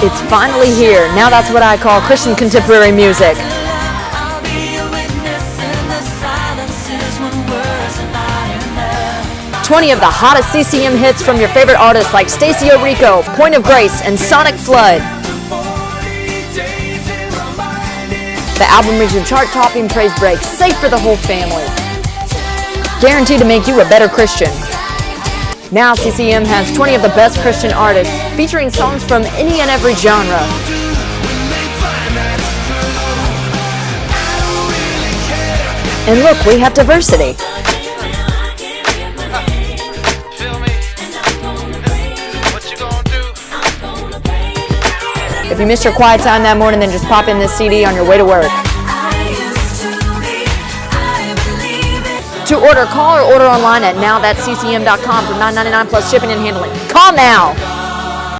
It's finally here. Now that's what I call Christian contemporary music. 20 of the hottest CCM hits from your favorite artists like Stacie Orrico, Point of Grace, and SonicFlood. The album reaches chart-topping praise breaks, safe for the whole family. Guaranteed to make you a better Christian. Now CCM has 20 of the best Christian artists, featuring songs from any and every genre. And look, we have diversity. If you missed your quiet time that morning, then just pop in this CD on your way to work. To order, call or order online at nowthatccm.com for $9.99 plus shipping and handling. Call now!